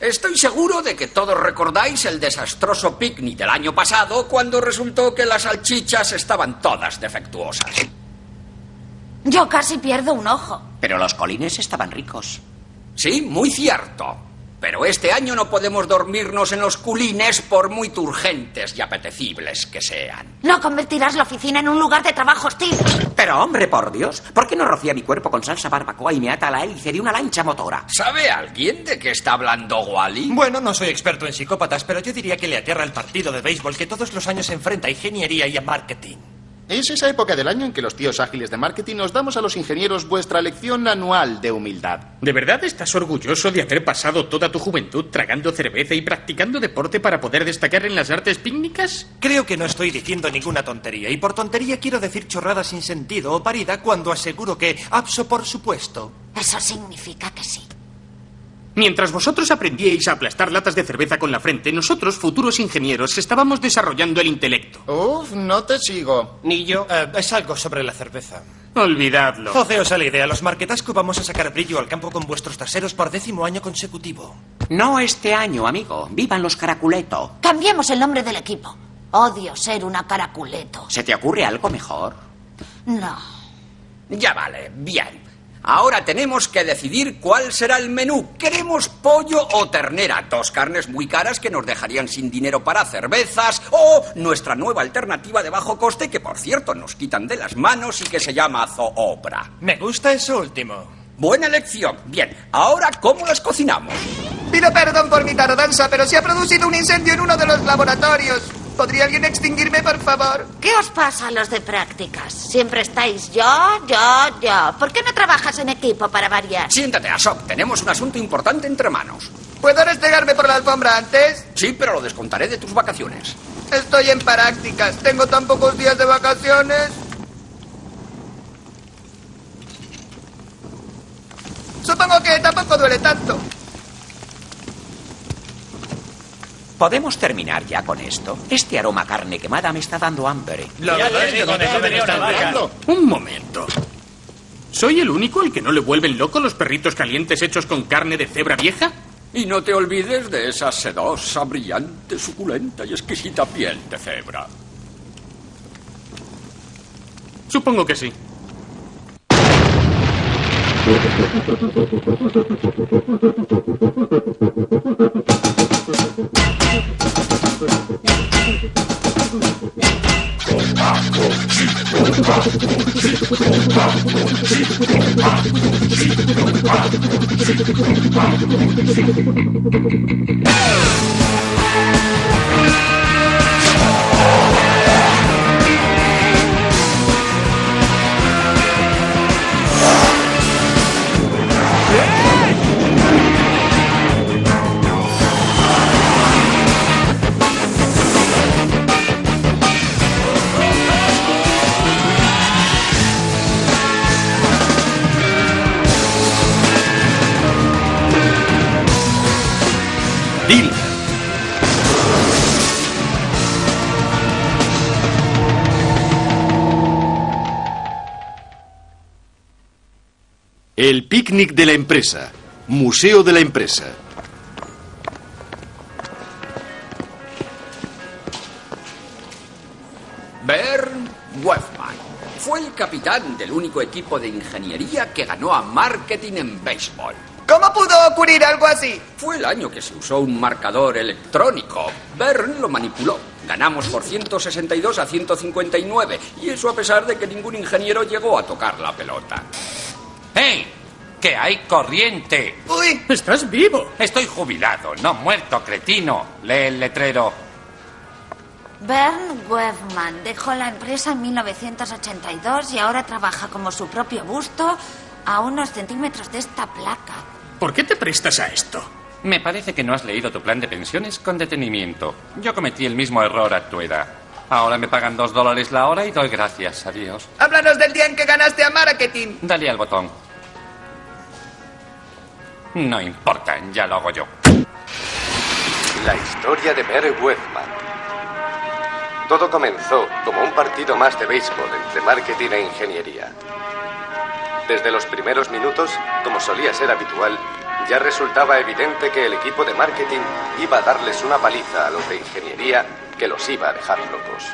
Estoy seguro de que todos recordáis el desastroso picnic del año pasado cuando resultó que las salchichas estaban todas defectuosas. Yo casi pierdo un ojo. Pero los colines estaban ricos. Sí, muy cierto. Pero este año no podemos dormirnos en los culines por muy turgentes y apetecibles que sean. No convertirás la oficina en un lugar de trabajo hostil. Pero hombre, por Dios, ¿por qué no rocía mi cuerpo con salsa barbacoa y me ata a la hélice de una lancha motora? ¿Sabe alguien de qué está hablando Wally? Bueno, no soy experto en psicópatas, pero yo diría que le aterra el partido de béisbol que todos los años se enfrenta a ingeniería y a marketing. Es esa época del año en que los tíos ágiles de marketing nos damos a los ingenieros vuestra lección anual de humildad. ¿De verdad estás orgulloso de haber pasado toda tu juventud tragando cerveza y practicando deporte para poder destacar en las artes pícnicas? Creo que no estoy diciendo ninguna tontería, y por tontería quiero decir chorrada sin sentido o parida cuando aseguro que, abso por supuesto. Eso significa que sí. Mientras vosotros aprendíais a aplastar latas de cerveza con la frente, nosotros, futuros ingenieros, estábamos desarrollando el intelecto. Uf, no te sigo. Ni yo. Eh, es algo sobre la cerveza. Olvidadlo. Oceos a la idea. Los marquetasco vamos a sacar brillo al campo con vuestros traseros por décimo año consecutivo. No este año, amigo. Vivan los caraculeto. Cambiemos el nombre del equipo. Odio ser una caraculeto. ¿Se te ocurre algo mejor? No. Ya vale, bien. Ahora tenemos que decidir cuál será el menú. ¿Queremos pollo o ternera? Dos carnes muy caras que nos dejarían sin dinero para cervezas. O nuestra nueva alternativa de bajo coste que, por cierto, nos quitan de las manos y que se llama zoobra. Me gusta eso último. Buena elección. Bien, ahora, ¿cómo las cocinamos? Pido perdón por mi tardanza, pero se ha producido un incendio en uno de los laboratorios. ¿Podría alguien extinguirme, por favor? ¿Qué os pasa a los de prácticas? Siempre estáis yo, yo, yo. ¿Por qué no trabajas en equipo para variar? Siéntate, Asop. Tenemos un asunto importante entre manos. ¿Puedo restregarme por la alfombra antes? Sí, pero lo descontaré de tus vacaciones. Estoy en prácticas. Tengo tan pocos días de vacaciones. Supongo que tampoco duele tanto. ¿Podemos terminar ya con esto? Este aroma a carne quemada me está dando hambre. Un momento. ¿Soy el único al que no le vuelven loco los perritos calientes hechos con carne de cebra vieja? Y no te olvides de esa sedosa, brillante, suculenta y exquisita piel de cebra. Supongo que sí. Hey! El picnic de la empresa. Museo de la empresa. Bern Wefman fue el capitán del único equipo de ingeniería que ganó a marketing en béisbol. ¿Cómo pudo ocurrir algo así? Fue el año que se usó un marcador electrónico. Bern lo manipuló. Ganamos por 162 a 159. Y eso a pesar de que ningún ingeniero llegó a tocar la pelota. ¡Hey! ¡Que hay corriente! ¡Uy! ¡Estás vivo! Estoy jubilado, no muerto, cretino. Lee el letrero. Bern Webman dejó la empresa en 1982 y ahora trabaja como su propio busto a unos centímetros de esta placa. ¿Por qué te prestas a esto? Me parece que no has leído tu plan de pensiones con detenimiento. Yo cometí el mismo error a tu edad. Ahora me pagan dos dólares la hora y doy gracias a Dios. Háblanos del día en que ganaste a marketing. Dale al botón. No importa, ya lo hago yo. La historia de Mary Webman. Todo comenzó como un partido más de béisbol entre marketing e ingeniería. Desde los primeros minutos, como solía ser habitual, ya resultaba evidente que el equipo de marketing iba a darles una paliza a los de ingeniería que los iba a dejar locos.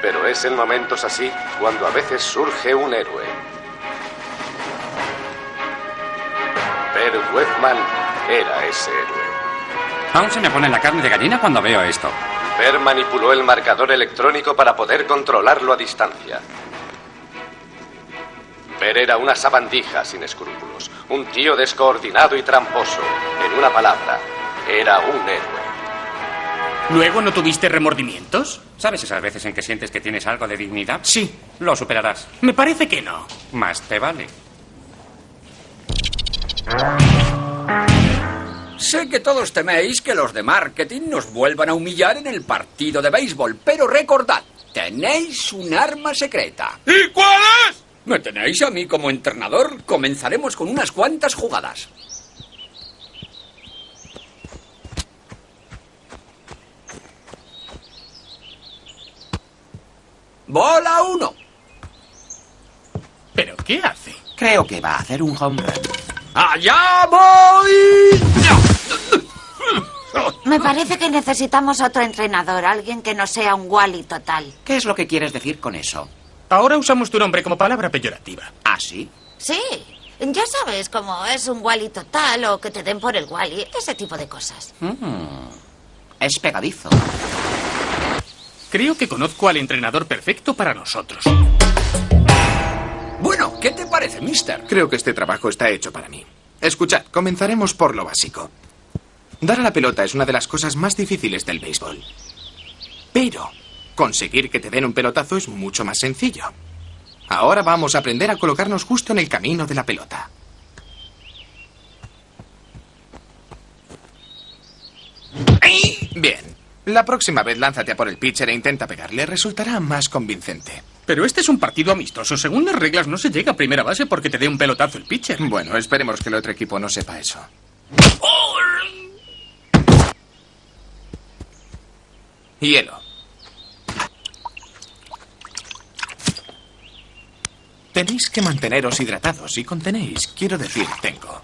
Pero es en momentos así cuando a veces surge un héroe. Per Webman era ese héroe. Aún se me pone la carne de gallina cuando veo esto. Per manipuló el marcador electrónico para poder controlarlo a distancia. Per era una sabandija sin escrúpulos, un tío descoordinado y tramposo. En una palabra, era un héroe. ¿Luego no tuviste remordimientos? ¿Sabes esas veces en que sientes que tienes algo de dignidad? Sí. Lo superarás. Me parece que no. Más te vale. Sé que todos teméis que los de marketing nos vuelvan a humillar en el partido de béisbol, pero recordad, tenéis un arma secreta. ¿Y cuál es? ¿Me tenéis a mí como entrenador? Comenzaremos con unas cuantas jugadas. Bola 1. ¿Pero qué hace? Creo que va a hacer un home run. ¡Allá voy! Me parece que necesitamos otro entrenador, alguien que no sea un Wally total. ¿Qué es lo que quieres decir con eso? Ahora usamos tu nombre como palabra peyorativa. ¿Ah, sí? Sí, ya sabes cómo es un Wally total o que te den por el Wally, ese tipo de cosas. Mm, es pegadizo. Creo que conozco al entrenador perfecto para nosotros. Bueno, ¿qué te parece, mister? Creo que este trabajo está hecho para mí. Escuchad, comenzaremos por lo básico. Dar a la pelota es una de las cosas más difíciles del béisbol. Pero conseguir que te den un pelotazo es mucho más sencillo. Ahora vamos a aprender a colocarnos justo en el camino de la pelota. Bien. La próxima vez lánzate a por el pitcher e intenta pegarle. Resultará más convincente. Pero este es un partido amistoso. Según las reglas, no se llega a primera base porque te dé un pelotazo el pitcher. Bueno, esperemos que el otro equipo no sepa eso. Hielo. Tenéis que manteneros hidratados y contenéis, quiero decir, tengo.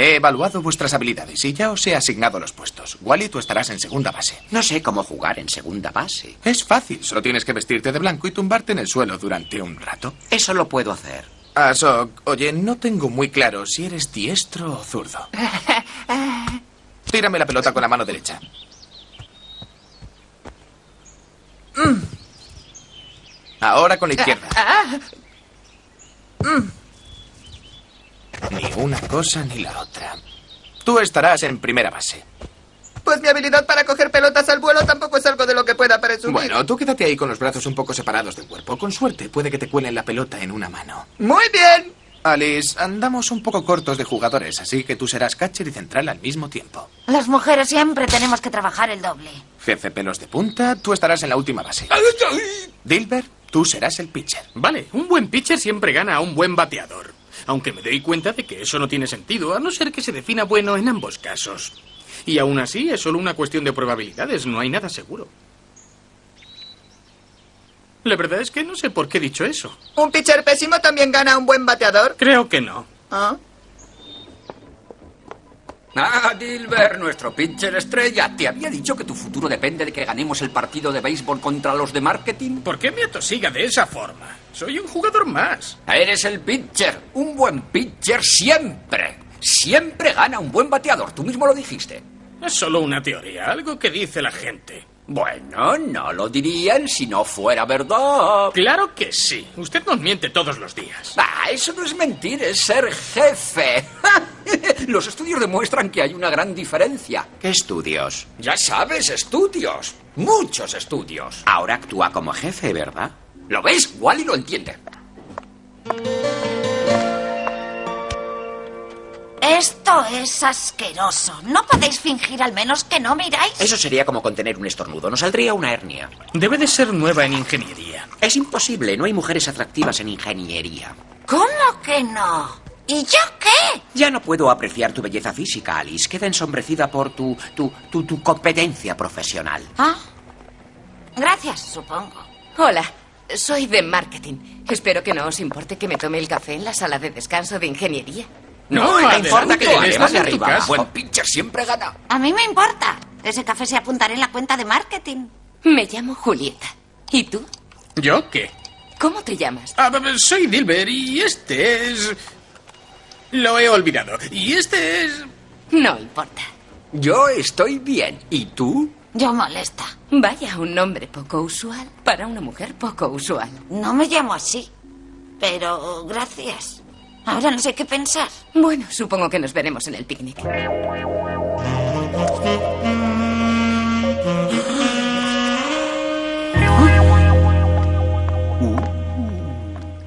He evaluado vuestras habilidades y ya os he asignado los puestos. Wally, tú estarás en segunda base. No sé cómo jugar en segunda base. Es fácil, solo tienes que vestirte de blanco y tumbarte en el suelo durante un rato. Eso lo puedo hacer. Asok, oye, no tengo muy claro si eres diestro o zurdo. Tírame la pelota con la mano derecha. Mm. Ahora con la izquierda. Ni una cosa ni la otra. Tú estarás en primera base. Pues mi habilidad para coger pelotas al vuelo tampoco es algo de lo que pueda presumir. Bueno, tú quédate ahí con los brazos un poco separados del cuerpo. Con suerte puede que te cuelen la pelota en una mano. Muy bien. Alice, andamos un poco cortos de jugadores, así que tú serás catcher y central al mismo tiempo. Las mujeres siempre tenemos que trabajar el doble. Jefe pelos de punta, tú estarás en la última base. Dilbert, tú serás el pitcher. Vale, un buen pitcher siempre gana a un buen bateador. Aunque me doy cuenta de que eso no tiene sentido, a no ser que se defina bueno en ambos casos. Y aún así es solo una cuestión de probabilidades, no hay nada seguro. La verdad es que no sé por qué he dicho eso. ¿Un pitcher pésimo también gana a un buen bateador? Creo que no. ¿Ah? Ah, Dilbert, nuestro pitcher estrella. ¿Te había dicho que tu futuro depende de que ganemos el partido de béisbol contra los de marketing? ¿Por qué me atosiga de esa forma? Soy un jugador más. Eres el pitcher. Un buen pitcher siempre. Siempre gana un buen bateador. Tú mismo lo dijiste. Es solo una teoría, algo que dice la gente. Bueno, no lo dirían si no fuera verdad. Claro que sí. Usted nos miente todos los días. Ah, eso no es mentir, es ser jefe. Los estudios demuestran que hay una gran diferencia. ¿Qué estudios? Ya sabes, estudios. Muchos estudios. Ahora actúa como jefe, ¿verdad? ¿Lo ves? Wally lo entiende. Esto es asqueroso. ¿No podéis fingir al menos que no miráis? Eso sería como contener un estornudo. Nos saldría una hernia. Debe de ser nueva en ingeniería. Es imposible. No hay mujeres atractivas en ingeniería. ¿Cómo que no? ¿Y yo qué? Ya no puedo apreciar tu belleza física, Alice. Queda ensombrecida por tu, tu, tu, tu competencia profesional. ¿Ah? Gracias, supongo. Hola. soy de marketing. Espero que no os importe que me tome el café en la sala de descanso de ingeniería. No, No, me importa que te de tu arriba. casa. Buen pitcher siempre gana. A mí me importa. Ese café se apuntará en la cuenta de marketing. Me llamo Julieta. ¿Y tú? ¿Yo qué? ¿Cómo te llamas? Ah, soy Dilber y este es... Lo he olvidado. Y este es... No importa. Yo estoy bien. ¿Y tú? Yo molesta. Vaya, un nombre poco usual para una mujer poco usual. No me llamo así. Pero gracias. Ahora no sé qué pensar. Bueno, supongo que nos veremos en el picnic.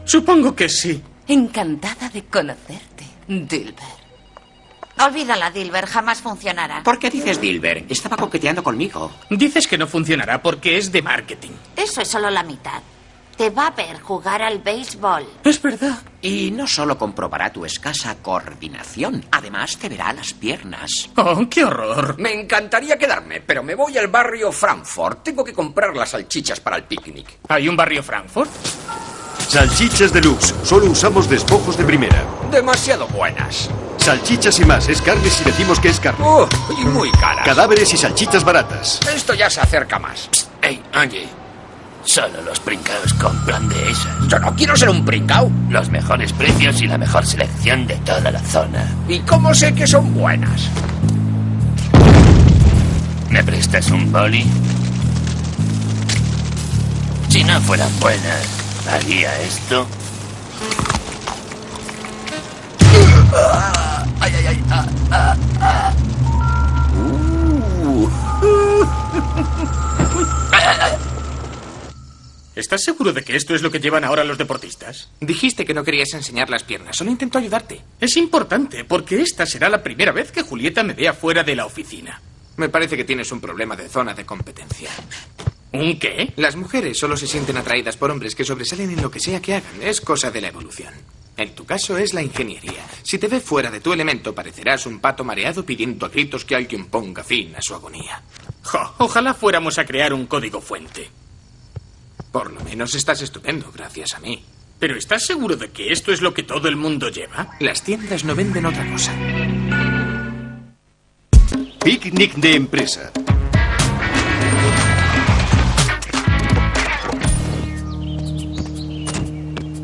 Supongo que sí. Encantada de conocerte, Dilber. Olvídala, Dilber. Jamás funcionará. ¿Por qué dices Dilber? Estaba coqueteando conmigo. Dices que no funcionará porque es de marketing. Eso es solo la mitad. Te va a ver jugar al béisbol. Es verdad. Y no solo comprobará tu escasa coordinación, además te verá las piernas. Oh, qué horror. Me encantaría quedarme, pero me voy al barrio Frankfurt. Tengo que comprar las salchichas para el picnic. ¿Hay un barrio Frankfurt? Salchichas deluxe. Solo usamos despojos de primera. Demasiado buenas. Salchichas y más. Es carne si decimos que es carne. Uh, y muy caras. Cadáveres y salchichas baratas. Esto ya se acerca más. Ey, oye. Solo los pringaos compran de esas. Yo no quiero ser un pringao. Los mejores precios y la mejor selección de toda la zona. ¿Y cómo sé que son buenas? ¿Me prestas un boli? Si no fueran buenas, ¿haría esto? Ay, ay, ay. ah, ah, ah. Uh. ¿Estás seguro de que esto es lo que llevan ahora los deportistas? Dijiste que no querías enseñar las piernas. Solo intento ayudarte. Es importante, porque esta será la primera vez que Julieta me vea fuera de la oficina. Me parece que tienes un problema de zona de competencia. ¿Un qué? Las mujeres solo se sienten atraídas por hombres que sobresalen en lo que sea que hagan. Es cosa de la evolución. En tu caso es la ingeniería. Si te ve fuera de tu elemento, parecerás un pato mareado pidiendo a gritos que alguien ponga fin a su agonía. Jo, ojalá fuéramos a crear un código fuente. Por lo menos estás estupendo, gracias a mí. ¿Pero estás seguro de que esto es lo que todo el mundo lleva? Las tiendas no venden otra cosa. Picnic de empresa.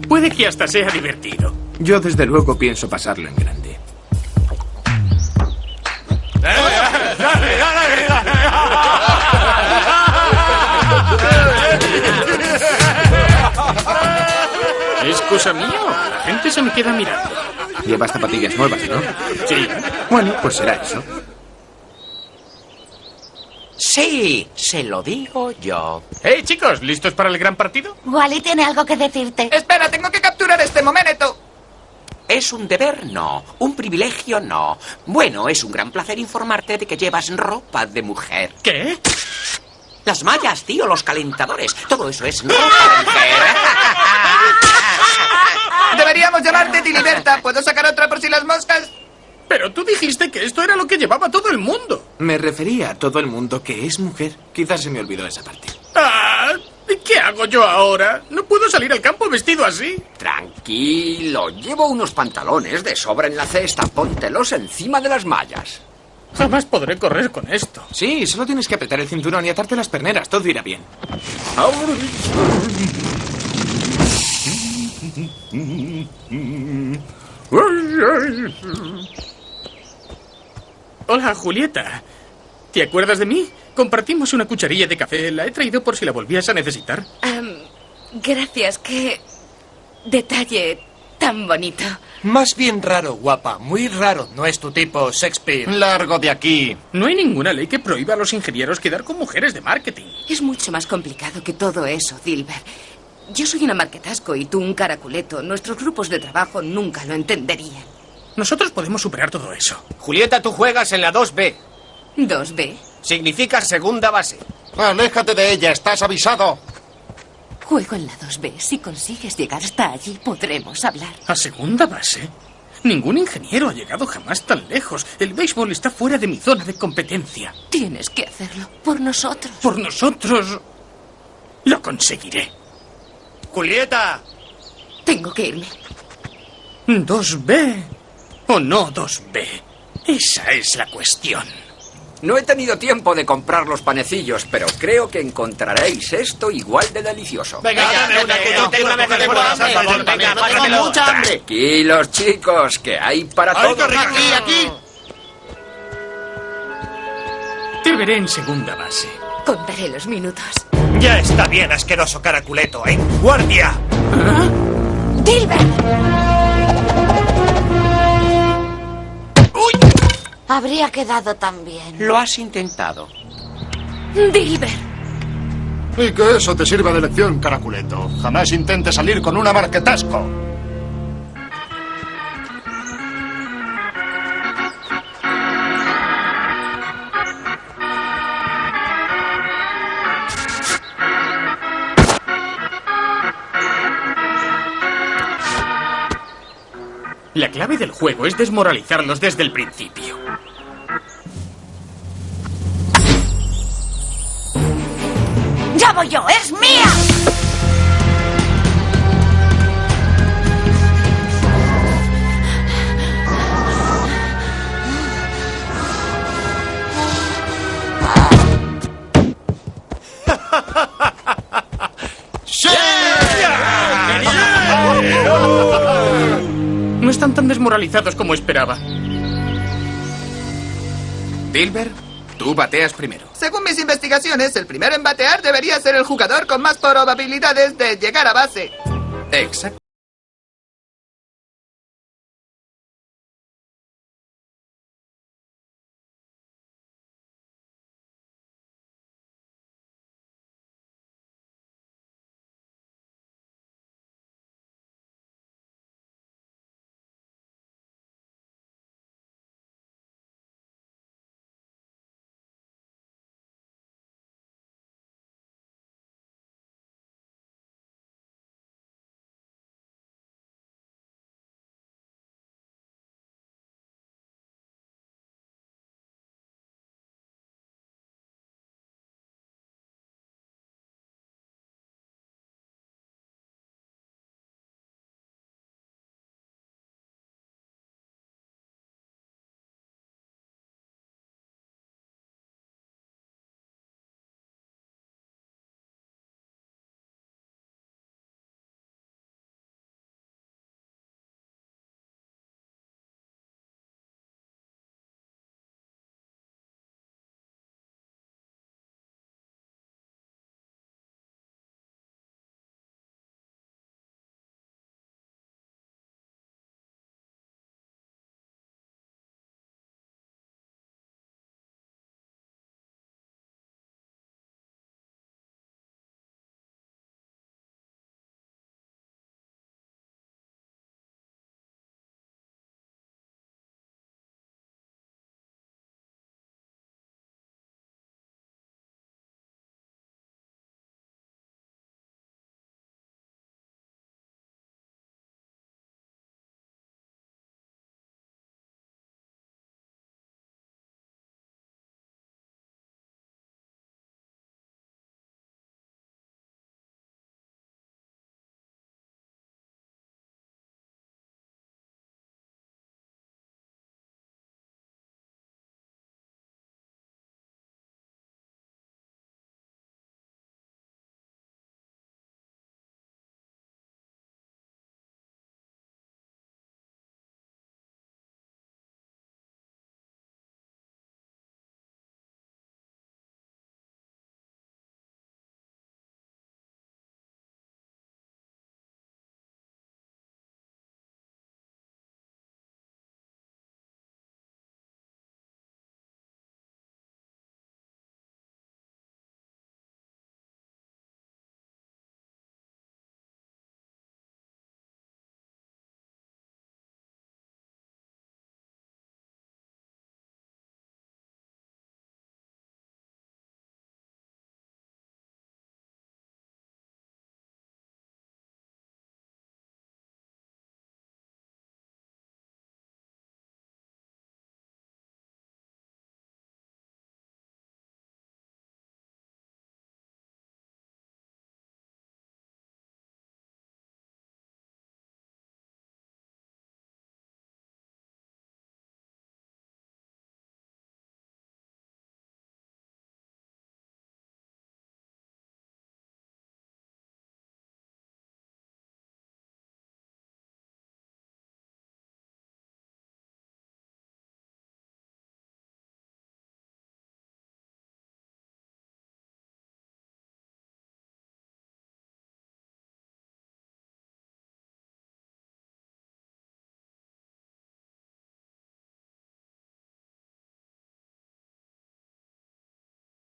Puede que hasta sea divertido. Yo desde luego pienso pasarlo en grande. ¿Es cosa mía o la gente se me queda mirando? Llevas zapatillas nuevas, ¿no? Sí. Bueno, pues será eso. Sí, se lo digo yo. ¡Hey, chicos! ¿Listos para el gran partido? Wally tiene algo que decirte. Espera, tengo que capturar este momento. ¿Es un deber? No. ¿Un privilegio? No. Bueno, es un gran placer informarte de que llevas ropa de mujer. ¿Qué? Las mallas, tío, los calentadores. Todo eso es ropa de mujer. Deberíamos llamarte Tiliberta. ¿Puedo sacar otra por si las moscas? Pero tú dijiste que esto era lo que llevaba todo el mundo. Me refería a todo el mundo que es mujer. Quizás se me olvidó esa parte. Ah, ¿Qué hago yo ahora? No puedo salir al campo vestido así. Tranquilo, llevo unos pantalones de sobra en la cesta. Póntelos encima de las mallas. Jamás podré correr con esto. Sí, solo tienes que apretar el cinturón y atarte las perneras. Todo irá bien. Hola, Julieta. ¿Te acuerdas de mí? Compartimos una cucharilla de café. La he traído por si la volvías a necesitar. Am, gracias, qué detalle tan bonito. Más bien raro, guapa. Muy raro. No es tu tipo, Shakespeare. Largo de aquí. No hay ninguna ley que prohíba a los ingenieros quedar con mujeres de marketing. Es mucho más complicado que todo eso, Dilber. Yo soy una marquetasco y tú un caraculeto. Nuestros grupos de trabajo nunca lo entenderían. Nosotros podemos superar todo eso. Julieta, tú juegas en la 2B. ¿2B? Significa segunda base. Aléjate de ella, estás avisado. Juego en la 2B. Si consigues llegar hasta allí, podremos hablar. ¿A segunda base? Ningún ingeniero ha llegado jamás tan lejos. El béisbol está fuera de mi zona de competencia. Tienes que hacerlo por nosotros. Por nosotros. Lo conseguiré. Julieta. Tengo que irme. ¿2B o no 2B? Esa es la cuestión. No he tenido tiempo de comprar los panecillos, pero creo que encontraréis esto igual de delicioso. Venga, dame una que yo tengo una de hambre. Venga, pásamelo. mucha hambre. Tranquilos, chicos, que hay para Ay, todos. Aquí, aquí. Te veré en segunda base. Contaré los minutos. Ya está bien, asqueroso caraculeto. ¡En guardia! Habría quedado tan bien. Lo has intentado. ¡Dilbert! Y que eso te sirva de lección, caraculeto. Jamás intentes salir con una marquetasco. La clave del juego es desmoralizarlos desde el principio. ¡Ya voy yo! ¡Es mía! No están tan desmoralizados como esperaba. Dilbert, tú bateas primero. Según mis investigaciones, el primero en batear debería ser el jugador con más probabilidades de llegar a base. Exacto.